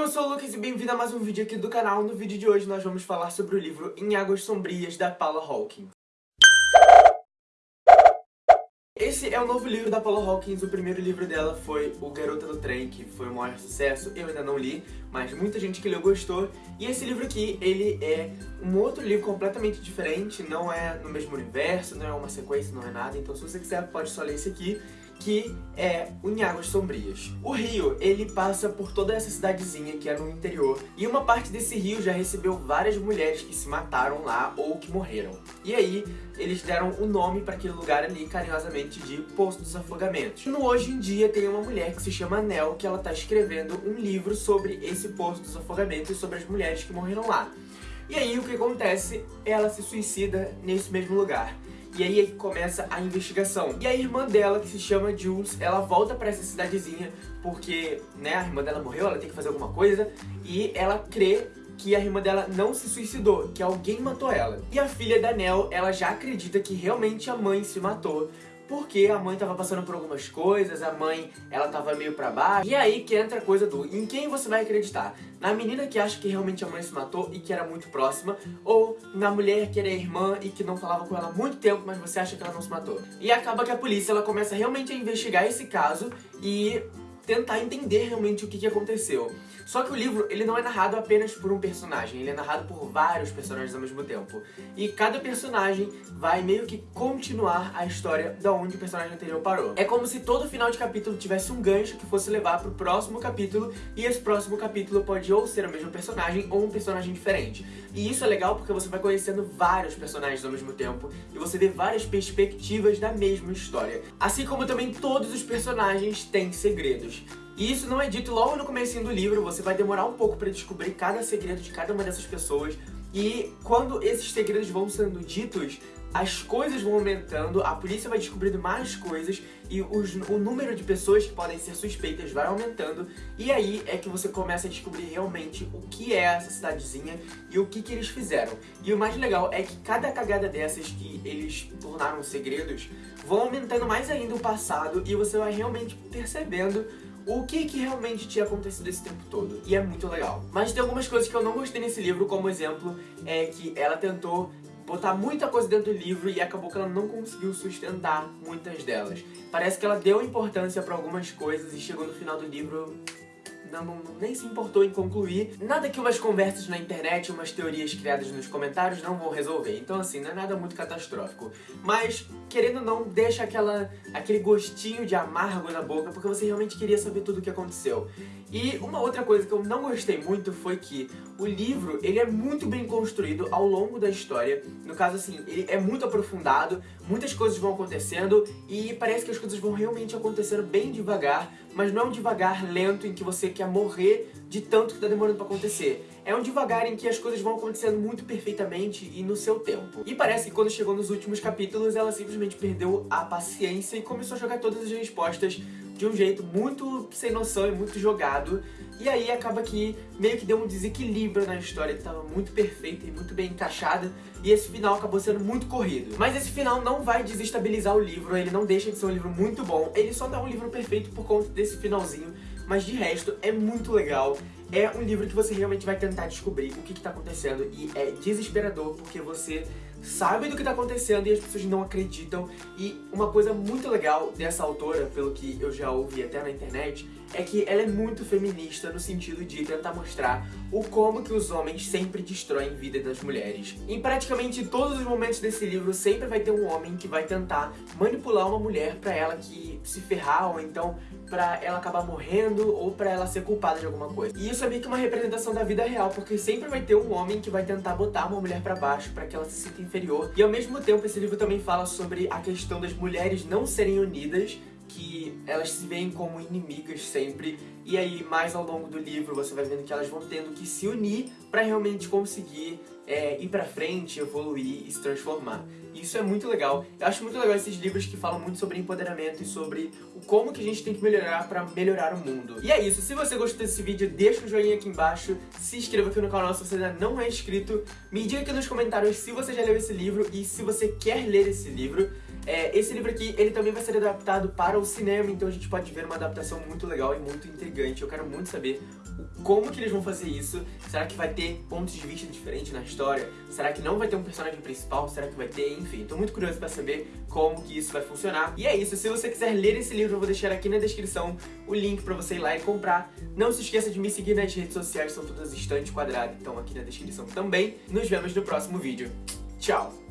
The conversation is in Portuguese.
eu sou o Lucas e bem-vindo a mais um vídeo aqui do canal. No vídeo de hoje nós vamos falar sobre o livro Em Águas Sombrias, da Paula Hawkins. Esse é o novo livro da Paula Hawkins, o primeiro livro dela foi O Garota do Trem, que foi o maior sucesso, eu ainda não li, mas muita gente que leu gostou. E esse livro aqui, ele é um outro livro completamente diferente, não é no mesmo universo, não é uma sequência, não é nada, então se você quiser pode só ler esse aqui que é o Em Sombrias. O rio, ele passa por toda essa cidadezinha que é no interior, e uma parte desse rio já recebeu várias mulheres que se mataram lá ou que morreram. E aí, eles deram o nome para aquele lugar ali, carinhosamente, de Poço dos Afogamentos. No Hoje em Dia tem uma mulher que se chama Nel, que ela tá escrevendo um livro sobre esse Poço dos Afogamentos e sobre as mulheres que morreram lá. E aí, o que acontece? Ela se suicida nesse mesmo lugar. E aí começa a investigação. E a irmã dela, que se chama Jules, ela volta pra essa cidadezinha porque, né, a irmã dela morreu, ela tem que fazer alguma coisa. E ela crê que a irmã dela não se suicidou, que alguém matou ela. E a filha da Nell, ela já acredita que realmente a mãe se matou, porque a mãe tava passando por algumas coisas, a mãe, ela tava meio pra baixo. E aí que entra a coisa do em quem você vai acreditar? Na menina que acha que realmente a mãe se matou e que era muito próxima, ou na mulher que era irmã e que não falava com ela há muito tempo, mas você acha que ela não se matou. E acaba que a polícia, ela começa realmente a investigar esse caso e tentar entender realmente o que, que aconteceu. Só que o livro, ele não é narrado apenas por um personagem, ele é narrado por vários personagens ao mesmo tempo. E cada personagem vai meio que continuar a história da onde o personagem anterior parou. É como se todo final de capítulo tivesse um gancho que fosse levar pro próximo capítulo, e esse próximo capítulo pode ou ser o mesmo personagem ou um personagem diferente. E isso é legal porque você vai conhecendo vários personagens ao mesmo tempo, e você vê várias perspectivas da mesma história. Assim como também todos os personagens têm segredos. E isso não é dito logo no começo do livro, você vai demorar um pouco para descobrir cada segredo de cada uma dessas pessoas. E quando esses segredos vão sendo ditos, as coisas vão aumentando, a polícia vai descobrindo mais coisas e os, o número de pessoas que podem ser suspeitas vai aumentando e aí é que você começa a descobrir realmente o que é essa cidadezinha e o que, que eles fizeram. E o mais legal é que cada cagada dessas que eles tornaram segredos vão aumentando mais ainda o passado e você vai realmente percebendo o que, que realmente tinha acontecido esse tempo todo. E é muito legal. Mas tem algumas coisas que eu não gostei nesse livro, como exemplo, é que ela tentou botar muita coisa dentro do livro e acabou que ela não conseguiu sustentar muitas delas. Parece que ela deu importância para algumas coisas e chegou no final do livro não, nem se importou em concluir. Nada que umas conversas na internet, umas teorias criadas nos comentários não vão resolver. Então assim, não é nada muito catastrófico. Mas, querendo ou não, deixa aquela, aquele gostinho de amargo na boca, porque você realmente queria saber tudo o que aconteceu. E uma outra coisa que eu não gostei muito foi que o livro, ele é muito bem construído ao longo da história. No caso, assim, ele é muito aprofundado, muitas coisas vão acontecendo e parece que as coisas vão realmente acontecendo bem devagar, mas não é um devagar lento em que você quer morrer de tanto que tá demorando pra acontecer. É um devagar em que as coisas vão acontecendo muito perfeitamente e no seu tempo. E parece que quando chegou nos últimos capítulos, ela simplesmente perdeu a paciência e começou a jogar todas as respostas de um jeito muito sem noção e muito jogado. E aí acaba que meio que deu um desequilíbrio na história que estava muito perfeita e muito bem encaixada. E esse final acabou sendo muito corrido. Mas esse final não vai desestabilizar o livro, ele não deixa de ser um livro muito bom. Ele só dá um livro perfeito por conta desse finalzinho. Mas de resto, é muito legal. É um livro que você realmente vai tentar descobrir o que está acontecendo. E é desesperador porque você sabe do que tá acontecendo e as pessoas não acreditam. E uma coisa muito legal dessa autora, pelo que eu já ouvi até na internet, é que ela é muito feminista no sentido de tentar mostrar o como que os homens sempre destroem vida das mulheres. Em praticamente todos os momentos desse livro sempre vai ter um homem que vai tentar manipular uma mulher pra ela que se ferrar ou então pra ela acabar morrendo ou pra ela ser culpada de alguma coisa. E isso é meio que uma representação da vida real, porque sempre vai ter um homem que vai tentar botar uma mulher pra baixo pra que ela se sinta inferior. E ao mesmo tempo esse livro também fala sobre a questão das mulheres não serem unidas, que elas se veem como inimigas sempre, e aí mais ao longo do livro você vai vendo que elas vão tendo que se unir pra realmente conseguir é, ir pra frente, evoluir e se transformar. Isso é muito legal. Eu acho muito legal esses livros que falam muito sobre empoderamento e sobre o como que a gente tem que melhorar pra melhorar o mundo. E é isso. Se você gostou desse vídeo, deixa um joinha aqui embaixo, se inscreva aqui no canal se você ainda não é inscrito, me diga aqui nos comentários se você já leu esse livro e se você quer ler esse livro. É, esse livro aqui, ele também vai ser adaptado para o cinema, então a gente pode ver uma adaptação muito legal e muito intrigante. Eu quero muito saber como que eles vão fazer isso. Será que vai ter pontos de vista diferentes na história? Será que não vai ter um personagem principal? Será que vai ter? Enfim, tô muito curioso pra saber como que isso vai funcionar. E é isso, se você quiser ler esse livro, eu vou deixar aqui na descrição o link pra você ir lá e comprar. Não se esqueça de me seguir nas redes sociais, são todas estantes quadradas, então aqui na descrição também. Nos vemos no próximo vídeo. Tchau!